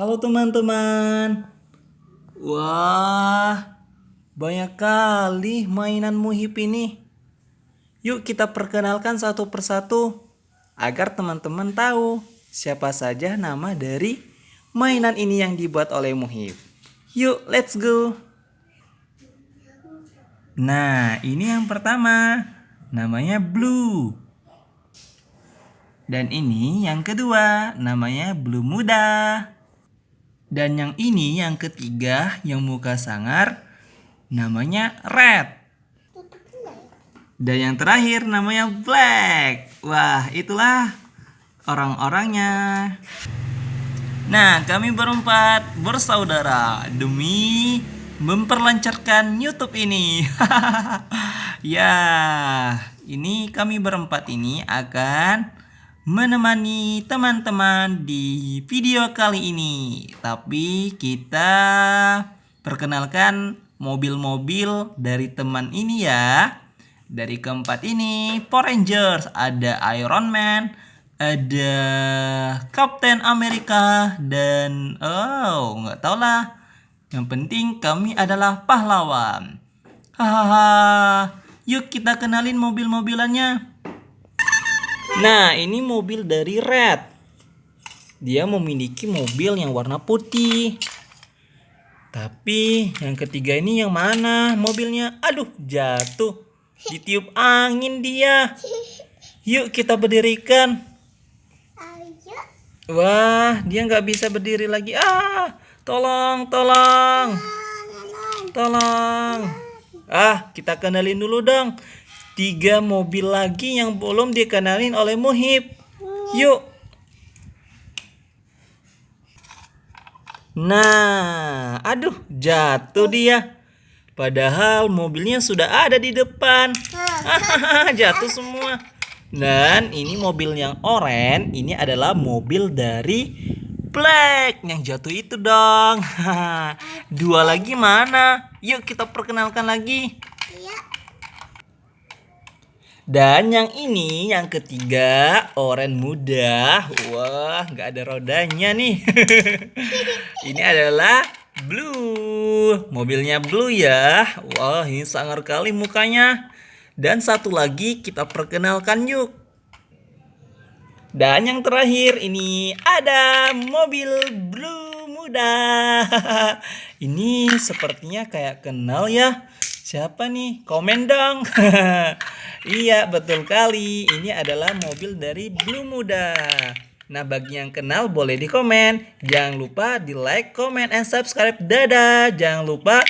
Halo teman-teman. Wah, banyak kali mainan Muhib ini. Yuk kita perkenalkan satu persatu agar teman-teman tahu siapa saja nama dari mainan ini yang dibuat oleh Muhib. Yuk, let's go. Nah, ini yang pertama. Namanya Blue. Dan ini yang kedua, namanya Blue Muda. Dan yang ini yang ketiga, yang muka sangar, namanya Red. Dan yang terakhir namanya Black. Wah, itulah orang-orangnya. Nah, kami berempat bersaudara demi memperlancarkan YouTube ini. ya, ini kami berempat ini akan menemani teman-teman di video kali ini. Tapi kita perkenalkan mobil-mobil dari teman ini ya. Dari keempat ini Power Rangers, ada Iron Man, ada Captain America dan oh nggak tau lah. Yang penting kami adalah pahlawan. Hahaha. Yuk kita kenalin mobil-mobilannya. Nah, ini mobil dari Red. Dia memiliki mobil yang warna putih. Tapi yang ketiga ini yang mana mobilnya? Aduh, jatuh. Ditiup angin dia. Yuk kita berdirikan. Wah, dia nggak bisa berdiri lagi. Ah, tolong, tolong. Tolong. Ah, kita kenalin dulu dong tiga mobil lagi yang belum dikenalin oleh Muhib. Yuk. Nah, aduh, jatuh dia. Padahal mobilnya sudah ada di depan. jatuh semua. Dan ini mobil yang oranye, ini adalah mobil dari Black. Yang jatuh itu dong. Dua lagi mana? Yuk kita perkenalkan lagi. Dan yang ini yang ketiga oren muda. Wah, nggak ada rodanya nih. ini adalah blue. Mobilnya blue ya. Wah, ini sangar kali mukanya. Dan satu lagi kita perkenalkan yuk. Dan yang terakhir ini ada mobil blue muda. ini sepertinya kayak kenal ya. Siapa nih? Komen dong. Iya, betul kali. Ini adalah mobil dari Blue Muda. Nah, bagi yang kenal boleh di komen. Jangan lupa di like, comment, and subscribe. Dadah. Jangan lupa